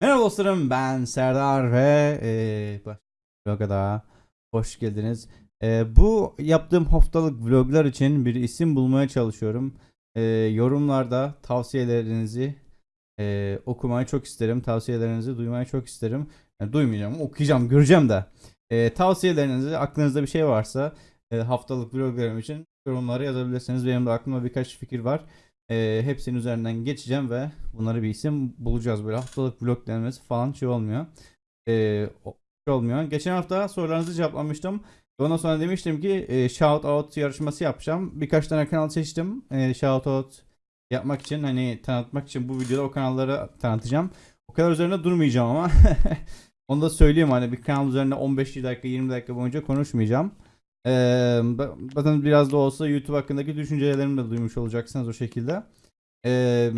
Merhaba dostlarım ben Serdar ve eee başka vloga daha hoş geldiniz. Eee, bu yaptığım haftalık vloglar için bir isim bulmaya çalışıyorum. Eee, yorumlarda tavsiyelerinizi eee, okumayı çok isterim. Tavsiyelerinizi duymayı çok isterim. Yani duymayacağım, okuyacağım, göreceğim de. Eee, tavsiyelerinizi aklınızda bir şey varsa eee, haftalık vloglarım için yorumlara yazabilirsiniz. Benim de aklımda birkaç fikir var. Eee, hepsinin üzerinden geçeceğim ve bunları bir isim bulacağız. Böyle haftalık vlog denmesi falan şey olmuyor. O- şey olmuyor. Geçen hafta sorularınızı cevaplamıştım. Ondan sonra demiştim ki e, shout out yarışması yapacağım. Birkaç tane kanal seçtim. E, shout out yapmak için hani tanıtmak için bu videoda o kanalları tanıtacağım. O kadar üzerinde durmayacağım ama onu da söyleyeyim hani bir kanal üzerinde 15 dakika 20 dakika boyunca konuşmayacağım. Ee, zaten biraz da olsa YouTube hakkındaki düşüncelerimi de duymuş olacaksınız o şekilde. Ee,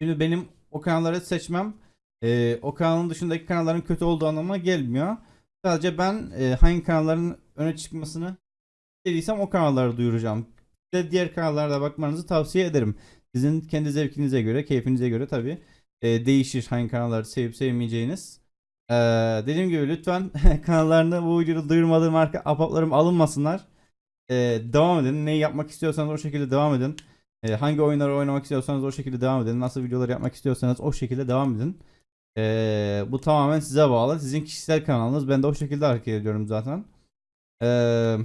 şimdi benim o kanalları seçmem e, o kanalın dışındaki kanalların kötü olduğu anlamına gelmiyor. Sadece ben e, hangi kanalların öne çıkmasını istediysem o kanalları duyuracağım. De diğer kanallarda bakmanızı tavsiye ederim. Sizin kendi zevkinize göre, keyfinize göre tabi değişir hangi kanalları sevip sevmeyeceğiniz. Ee, dediğim gibi lütfen kanallarını bu videoda duyurmadığım arka apaplarım alınmasınlar. Ee, devam edin. Neyi yapmak istiyorsanız o şekilde devam edin. Ee, hangi oyunları oynamak istiyorsanız o şekilde devam edin. Nasıl videolar yapmak istiyorsanız o şekilde devam edin. Ee, bu tamamen size bağlı. Sizin kişisel kanalınız. Ben de o şekilde hareket ediyorum zaten. Ee,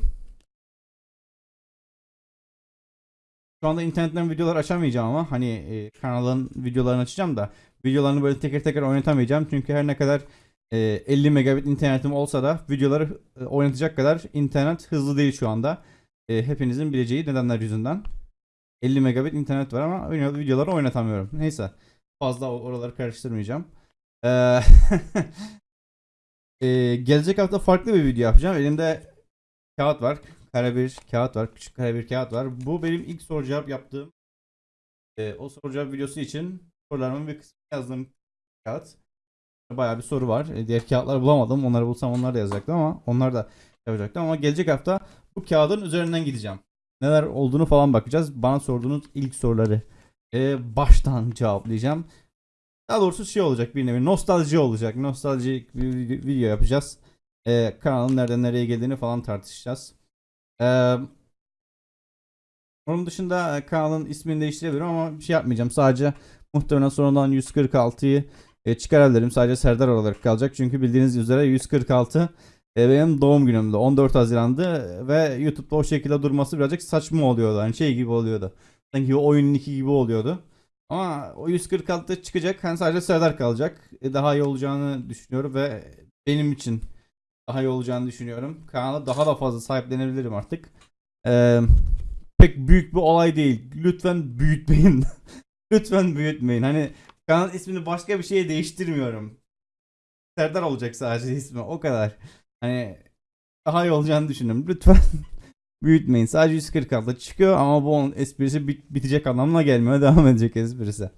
şu anda internetten videolar açamayacağım ama hani e, kanalın videolarını açacağım da videolarını böyle teker teker oynatamayacağım. Çünkü her ne kadar e, 50 megabit internetim olsa da videoları e, oynatacak kadar internet hızlı değil şu anda. E, hepinizin bileceği nedenler yüzünden. 50 megabit internet var ama videoları oynatamıyorum. Neyse. Fazla oraları karıştırmayacağım. Ee, e, gelecek hafta farklı bir video yapacağım. Elimde kağıt var. Kare bir kağıt var. Küçük kare bir kağıt var. Bu benim ilk soru cevap yaptığım e, o soru cevap videosu için sorularımın bir kısmını yazdığım kağıt. Bayağı bir soru var. E, diğer kağıtları bulamadım. Onları bulsam onlar da yazacaktım ama onlar da yapacaktım. Ama gelecek hafta bu kağıdın üzerinden gideceğim. Neler olduğunu falan bakacağız. Bana sorduğunuz ilk soruları e, baştan cevaplayacağım. Daha doğrusu şey olacak bir nevi nostalji olacak. Nostaljik bir vid- video yapacağız. Ee, kanalın nereden nereye geldiğini falan tartışacağız. Ee, onun dışında e, kanalın ismini değiştirebilirim ama bir şey yapmayacağım. Sadece muhtemelen sonradan 146'yı e, çıkarabilirim. Sadece Serdar olarak kalacak. Çünkü bildiğiniz üzere 146 e, benim doğum günümde 14 Haziran'dı ve YouTube'da o şekilde durması birazcık saçma oluyordu. Hani şey gibi oluyordu. Sanki oyunun iki gibi oluyordu. Ama o 146 çıkacak. Hani sadece Serdar kalacak. E, daha iyi olacağını düşünüyorum ve benim için daha iyi olacağını düşünüyorum. Kanala daha da fazla sahiplenebilirim artık. Ee, pek büyük bir olay değil. Lütfen büyütmeyin. Lütfen büyütmeyin. Hani kanal ismini başka bir şeye değiştirmiyorum. Serdar olacak sadece ismi. O kadar. Hani daha iyi olacağını düşünüyorum. Lütfen büyütmeyin. Sadece 146 çıkıyor ama bu onun esprisi bit- bitecek anlamına gelmiyor. Devam edecek esprisi.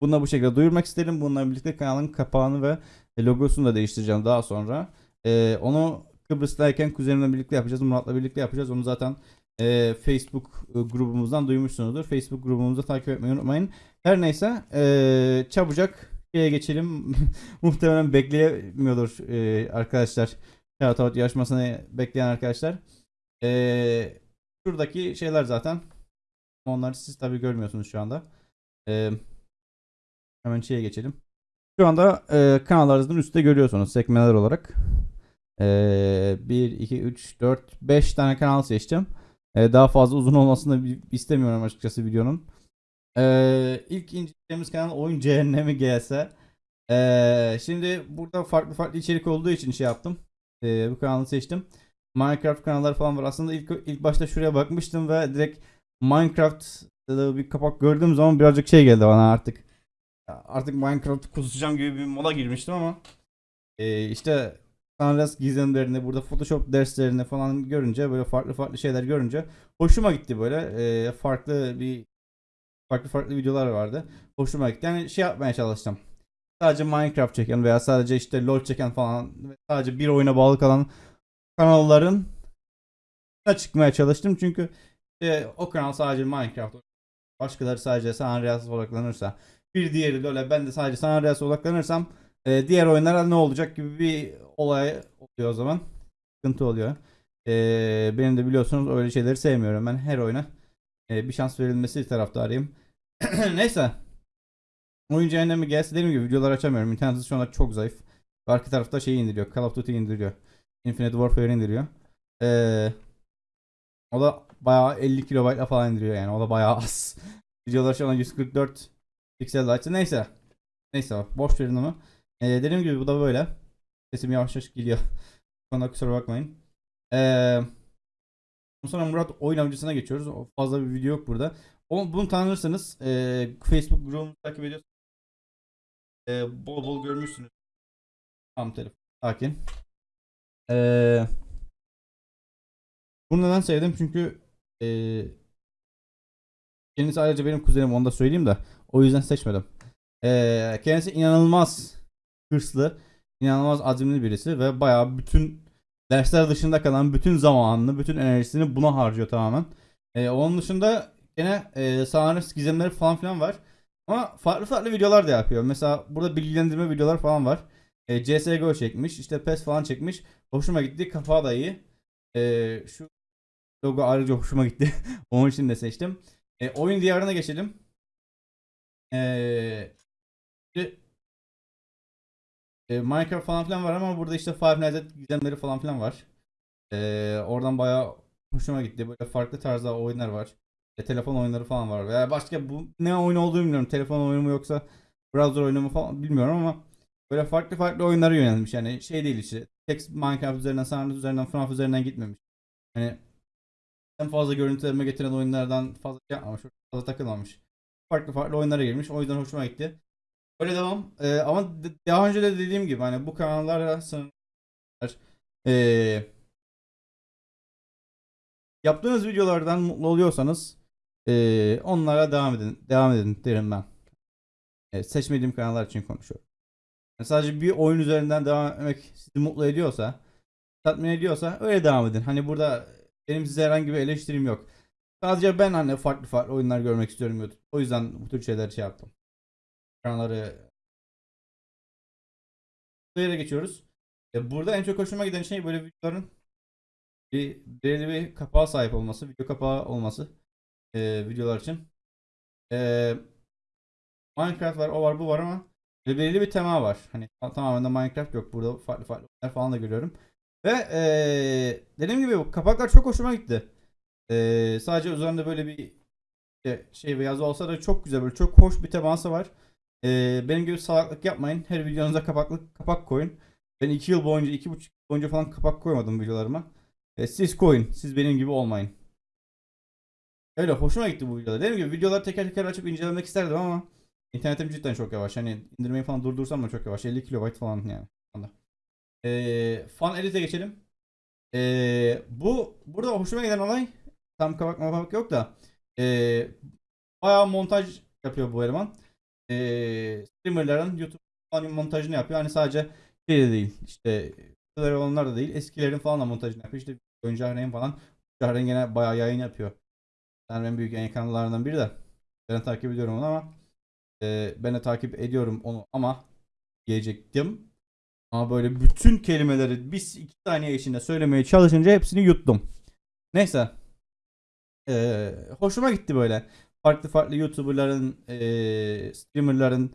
Bunu da bu şekilde duyurmak isterim. Bununla birlikte kanalın kapağını ve logosunu da değiştireceğim daha sonra. Ee, onu Kıbrıs'tayken kuzenimle birlikte yapacağız. Murat'la birlikte yapacağız. Onu zaten e, Facebook e, grubumuzdan duymuşsunuzdur. Facebook grubumuzu takip etmeyi unutmayın. Her neyse e, çabucak şeye geçelim. Muhtemelen bekleyemiyordur e, arkadaşlar. Shoutout yarışmasını bekleyen arkadaşlar. E, şuradaki şeyler zaten. Onları siz tabi görmüyorsunuz şu anda. E, hemen şeye geçelim. Şu anda e, kanallarınızın üstte görüyorsunuz sekmeler olarak. E, 1, 2, 3, 4, 5 tane kanal seçtim. E, daha fazla uzun olmasını istemiyorum açıkçası videonun. E, ilk inceleyeceğimiz kanal Oyun Cehennemi GS. E, şimdi burada farklı farklı içerik olduğu için şey yaptım. E, bu kanalı seçtim. Minecraft kanalları falan var. Aslında ilk ilk başta şuraya bakmıştım ve direkt Minecraft bir kapak gördüğüm zaman birazcık şey geldi bana artık. Artık Minecraft kusacağım gibi bir moda girmiştim ama e, işte Sunrise gizemlerini burada Photoshop derslerini falan görünce böyle farklı farklı şeyler görünce hoşuma gitti böyle E, farklı bir farklı farklı videolar vardı. Hoşuma gitti. Yani şey yapmaya çalıştım. Sadece Minecraft çeken veya sadece işte LoL çeken falan sadece bir oyuna bağlı kalan kanalların çıkmaya çalıştım. Çünkü e, o kanal sadece Minecraft başkaları sadece San Andreas odaklanırsa bir diğeri böyle ben de sadece San Andreas'a odaklanırsam e, diğer oyunlara ne olacak gibi bir olay oluyor o zaman. Sıkıntı oluyor. E, benim de biliyorsunuz öyle şeyleri sevmiyorum. Ben her oyuna e, bir şans verilmesi taraftarıyım. Neyse. Oyun cehennemi gelse dediğim gibi videolar açamıyorum. İnternet şu anda çok zayıf. Arka tarafta şey indiriyor. Call of Duty indiriyor. Infinite Warfare indiriyor. Ee, o da bayağı 50 kilobaytla falan indiriyor yani. O da bayağı az. Videolar şu an 144 piksel açtı. Neyse. Neyse boş verin onu. Ee, dediğim gibi bu da böyle. Sesim yavaş yavaş geliyor. Bana kusura bakmayın. Ee, sonra Murat oyun avcısına geçiyoruz. O fazla bir video yok burada. O, bunu tanırsanız e, Facebook grubunu takip ediyorsanız e, bol bol görmüşsünüz. Tam telefon. Sakin. Ee, bunu neden sevdim? Çünkü e, kendisi ayrıca benim kuzenim onu da söyleyeyim de o yüzden seçmedim. Ee, kendisi inanılmaz hırslı, inanılmaz azimli birisi ve bayağı bütün dersler dışında kalan bütün zamanını, bütün enerjisini buna harcıyor tamamen. Ee, onun dışında gene e, Sanrıs gizemleri falan filan var. Ama farklı farklı videolar da yapıyor. Mesela burada bilgilendirme videolar falan var. E, CSGO çekmiş, işte PES falan çekmiş. Hoşuma gitti. Kafağı da iyi. E, şu logo ayrıca hoşuma gitti. Onun için de seçtim. E, oyun diyarına geçelim. E, e, Minecraft falan filan var ama burada işte Five Nights at gizemleri falan filan var. E, oradan bayağı hoşuma gitti. Böyle farklı tarzda oyunlar var. E, telefon oyunları falan var. Veya başka bu ne oyun olduğunu bilmiyorum. Telefon oyunu mu yoksa browser oyunu mu falan bilmiyorum ama böyle farklı farklı oyunlara yönelmiş. Yani şey değil işte. Tek Minecraft üzerinden, Sanrı üzerinden, FNAF üzerinden gitmemiş. Hani en fazla görüntülerime getiren oyunlardan fazla şey yapmamış. Fazla takılmamış. Farklı farklı oyunlara girmiş. O yüzden hoşuma gitti. Öyle devam. Ee, ama daha önce de dediğim gibi hani bu kanallara. Ee, yaptığınız videolardan mutlu oluyorsanız ee, onlara devam edin. Devam edin derim ben. Ee, seçmediğim kanallar için konuşuyorum. Yani sadece bir oyun üzerinden devam etmek sizi mutlu ediyorsa, tatmin ediyorsa öyle devam edin. Hani burada benim size herhangi bir eleştirim yok. Sadece ben hani farklı farklı oyunlar görmek istiyorum. O yüzden bu tür şeyler şey yaptım. Kanalları bu yere geçiyoruz. E, burada en çok hoşuma giden şey böyle videoların bir belirli bir kapağa sahip olması, video kapağı olması e, videolar için. E, Minecraft var, o var, bu var ama ve belirli bir tema var. Hani tamamen de Minecraft yok. Burada farklı farklı falan da görüyorum. Ve eee dediğim gibi bu kapaklar çok hoşuma gitti. Eee, sadece üzerinde böyle bir işte şey ve yazı olsa da çok güzel böyle çok hoş bir teması var. Eee, benim gibi salaklık yapmayın. Her videonuza kapaklı kapak koyun. Ben 2 yıl boyunca, 2,5 yıl boyunca falan kapak koymadım videolarıma. E, siz koyun. Siz benim gibi olmayın. Öyle hoşuma gitti bu videolar. Dediğim gibi videoları teker teker açıp incelemek isterdim ama internetim cidden çok yavaş. Hani indirmeyi falan durdursam da çok yavaş. 50 kilobayt falan yani. Ee, fan edit'e geçelim. Ee, bu burada hoşuma giden olay tam kapak kapak yok da ee, bayağı montaj yapıyor bu eleman. Ee, streamerların YouTube falan montajını yapıyor. Hani sadece şey de değil. İşte olanlar da değil. Eskilerin falan da montajını yapıyor. İşte Oyun Cahreyn falan. Cahreyn gene bayağı yayın yapıyor. Yani en büyük yayın kanallarından biri de. Ben takip ediyorum onu ama e, ben de takip ediyorum onu ama diyecektim. Ama böyle bütün kelimeleri biz iki saniye içinde söylemeye çalışınca hepsini yuttum. Neyse. Ee, hoşuma gitti böyle. Farklı farklı YouTuber'ların, ee, streamer'ların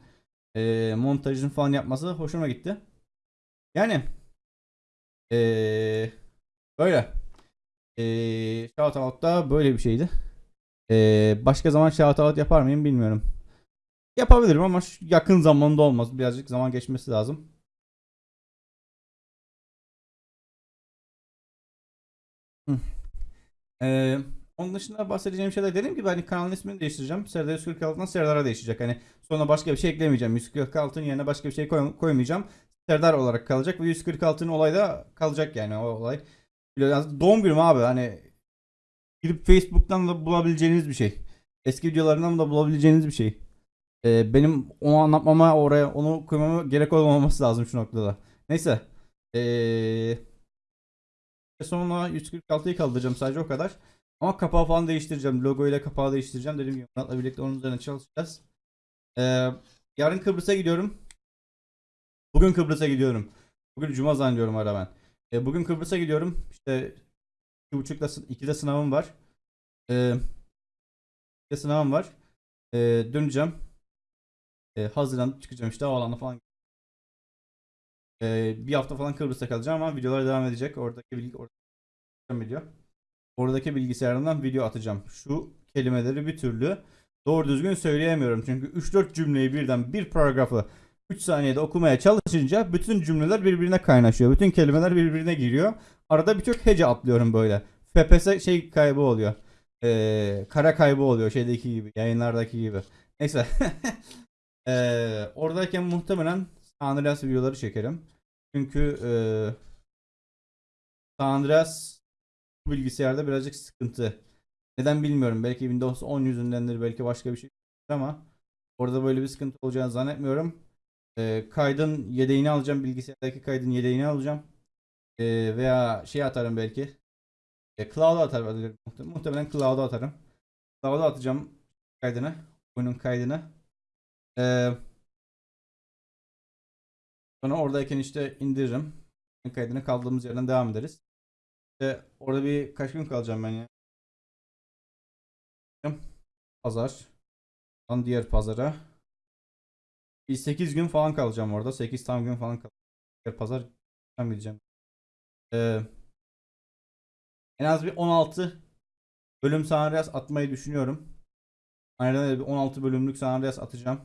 ee, montajını falan yapması hoşuma gitti. Yani ee, böyle. Ee, Shoutout da böyle bir şeydi. Ee, başka zaman shoutout yapar mıyım bilmiyorum. Yapabilirim ama yakın zamanda olmaz. Birazcık zaman geçmesi lazım. Hı. Ee, onun dışında bahsedeceğim şeyler dediğim gibi hani kanalın ismini değiştireceğim. Serdar 146'dan Serdar'a değişecek. Hani sonra başka bir şey eklemeyeceğim. 146'nın yerine başka bir şey koy- koymayacağım. Serdar olarak kalacak ve 146'nın olayda kalacak yani o olay. Doğum günüm abi hani gidip Facebook'tan da bulabileceğiniz bir şey. Eski videolarından da bulabileceğiniz bir şey. Ee, benim onu anlatmama oraya onu koymama gerek olmaması lazım şu noktada. Neyse. Ee, sonra 146'yı kaldıracağım sadece o kadar. Ama kapağı falan değiştireceğim. Logo ile kapağı değiştireceğim. Gibi Murat'la birlikte onun üzerine çalışacağız. Ee, yarın Kıbrıs'a gidiyorum. Bugün Kıbrıs'a gidiyorum. Bugün Cuma zannediyorum ara ben. Ee, bugün Kıbrıs'a gidiyorum. İşte iki buçukta sı- ikide sınavım var. Ee, ikide sınavım var. Ee, döneceğim. Ee, hazırlanıp çıkacağım işte havaalanına falan. Ee, bir hafta falan Kıbrıs'ta kalacağım ama videolar devam edecek. Oradaki bilgi oradaki video. Oradaki bilgisayarından video atacağım. Şu kelimeleri bir türlü doğru düzgün söyleyemiyorum. Çünkü 3-4 cümleyi birden bir paragrafı 3 saniyede okumaya çalışınca bütün cümleler birbirine kaynaşıyor. Bütün kelimeler birbirine giriyor. Arada birçok hece atlıyorum böyle. FPS şey kaybı oluyor. Ee, kara kaybı oluyor şeydeki gibi. Yayınlardaki gibi. Neyse. Ee, oradayken muhtemelen Andreas videoları çekerim. Çünkü San Andreas bilgisayarda birazcık sıkıntı. Neden bilmiyorum. Belki Windows 10 yüzündendir. Belki başka bir şey ama orada böyle bir sıkıntı olacağını zannetmiyorum. Ee, kaydın yedeğini alacağım. Bilgisayardaki kaydın yedeğini alacağım. Ee, veya şey atarım belki. E, cloud'a atarım. Muhtemelen, cloud'a atarım. Cloud'a atacağım kaydını. Oyunun kaydını. Ee, sonra oradayken işte indiririm. Kaydını kaldığımız yerden devam ederiz. İşte orada bir kaç gün kalacağım ben ya. Pazar. Ondan diğer pazara. Bir 8 gün falan kalacağım orada. 8 tam gün falan kalacağım. Diğer pazar tam gideceğim. Ee, en az bir 16 bölüm San Andreas atmayı düşünüyorum. Aynen bir 16 bölümlük San Andreas atacağım.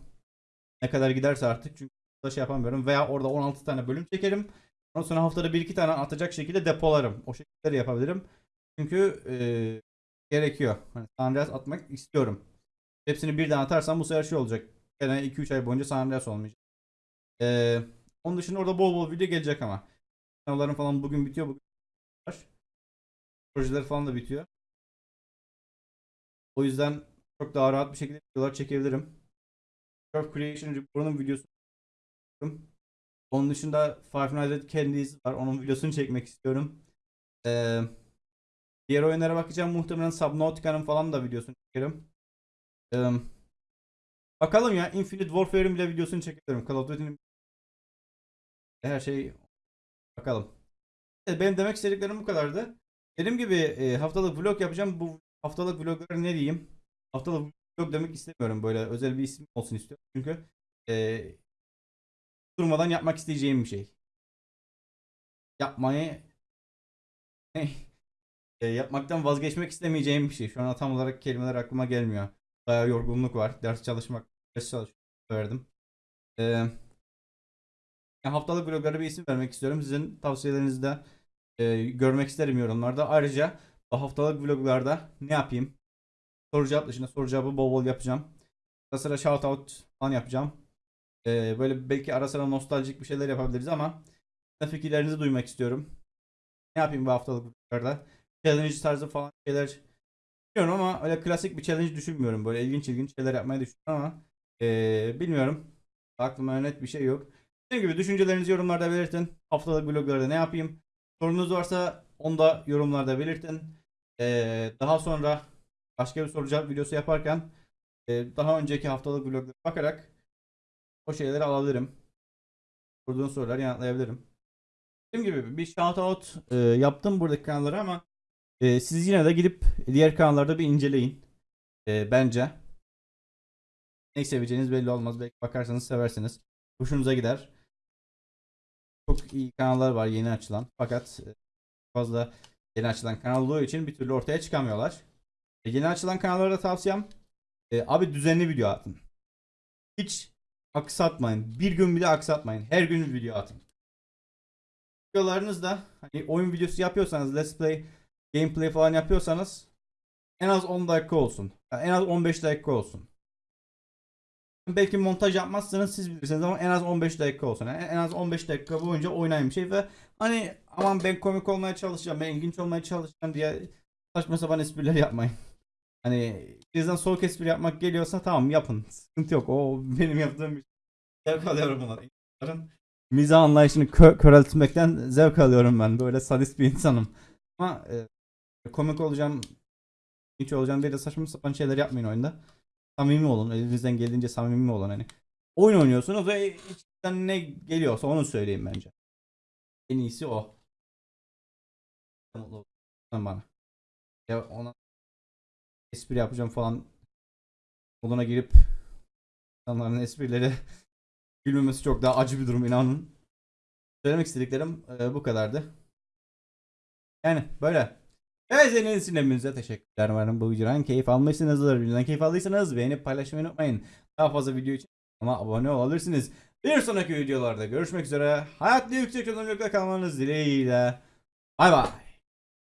Ne kadar giderse artık çünkü da şey yapamıyorum. Veya orada 16 tane bölüm çekerim. Ondan sonra haftada 1-2 tane atacak şekilde depolarım. O şekilde yapabilirim. Çünkü eee, gerekiyor. Hani San atmak istiyorum. Hepsini birden atarsam bu sefer şey olacak. Gene 2-3 ay boyunca San Andreas olmayacak. Eee, onun dışında orada bol bol video gelecek ama. Sınavlarım falan bugün bitiyor. Bugün var. Projeler falan da bitiyor. O yüzden çok daha rahat bir şekilde videolar çekebilirim. Curve Creation Report'un videosu onun dışında Five Nights at Candy's var. Onun videosunu çekmek istiyorum. Ee, diğer oyunlara bakacağım. Muhtemelen Subnautica'nın falan da videosunu çekerim. Ee, bakalım ya. Infinite Warfare'in bile videosunu çekerim. Call of Duty'nin her şey bakalım. Evet, benim demek istediklerim bu kadardı. Dediğim gibi e, haftalık vlog yapacağım. Bu haftalık vlogları ne diyeyim? Haftalık vlog demek istemiyorum. Böyle özel bir isim olsun istiyorum. Çünkü e, durmadan yapmak isteyeceğim bir şey. Yapmayı e, yapmaktan vazgeçmek istemeyeceğim bir şey. Şu an tam olarak kelimeler aklıma gelmiyor. Bayağı yorgunluk var. Ders çalışmak, ders çalışmak verdim. E, haftalık vloglara bir isim vermek istiyorum. Sizin tavsiyelerinizi de e, görmek isterim yorumlarda. Ayrıca haftalık vloglarda ne yapayım? Soru cevap dışında soru cevabı bol bol yapacağım. Ara sıra shout out falan yapacağım. Ee, böyle belki ara sıra nostaljik bir şeyler yapabiliriz ama fikirlerinizi duymak istiyorum. Ne yapayım bu haftalık vloglarda? Challenge tarzı falan şeyler bilmiyorum ama öyle klasik bir challenge düşünmüyorum. Böyle ilginç ilginç şeyler yapmayı düşünüyorum ama ee, bilmiyorum. Aklıma net bir şey yok. Dediğim gibi düşüncelerinizi yorumlarda belirtin. Haftalık vloglarda ne yapayım? Sorunuz varsa onu da yorumlarda belirtin. Ee, daha sonra başka bir soru cevap videosu yaparken ee, daha önceki haftalık vloglara bakarak o şeyleri alabilirim. Sorduğun soruları yanıtlayabilirim. Dediğim gibi bir shout out e, yaptım buradaki kanallara ama e, siz yine de gidip diğer kanallarda bir inceleyin. E, bence. Ne seveceğiniz belli olmaz. Belki bakarsanız seversiniz. Hoşunuza gider. Çok iyi kanallar var yeni açılan. Fakat e, fazla yeni açılan kanal olduğu için bir türlü ortaya çıkamıyorlar. E, yeni açılan kanallara tavsiyem e, abi düzenli video atın. Hiç aksatmayın. Bir gün bile aksatmayın. Her gün video atın. Videolarınızda hani oyun videosu yapıyorsanız let's play, gameplay falan yapıyorsanız en az 10 dakika olsun. Yani en az 15 dakika olsun. Belki montaj yapmazsanız siz bilirsiniz ama en az 15 dakika olsun. Yani en az 15 dakika boyunca oynayın bir şey ve hani aman ben komik olmaya çalışacağım, ben ilginç olmaya çalışacağım diye saçma sapan espriler yapmayın. Hani bizden soğuk espri yapmak geliyorsa tamam yapın. Sıkıntı yok. O benim yaptığım bir şey. Zevk alıyorum buna. İnsanların mizah anlayışını kö- köreltmekten zevk alıyorum ben. Böyle sadist bir insanım. Ama e, komik olacağım, hiç olacağım diye de saçma sapan şeyler yapmayın oyunda. samimi olun. Elinizden geldiğince samimi olun hani. Oyun oynuyorsunuz ve içten ne geliyorsa onu söyleyin bence. En iyisi o. Bana. Ya ona espri yapacağım falan moduna girip insanların esprileri gülmemesi çok daha acı bir durum inanın. Söylemek istediklerim e, bu kadardı. Yani böyle. Evet için hepinize teşekkürler. Umarım bu videodan keyif almışsınızdır. Videodan keyif aldıysanız beğenip paylaşmayı unutmayın. Daha fazla video için ama abone olabilirsiniz. Bir sonraki videolarda görüşmek üzere. Hayatlı yüksek çözünürlükte kalmanız dileğiyle. Bay bay.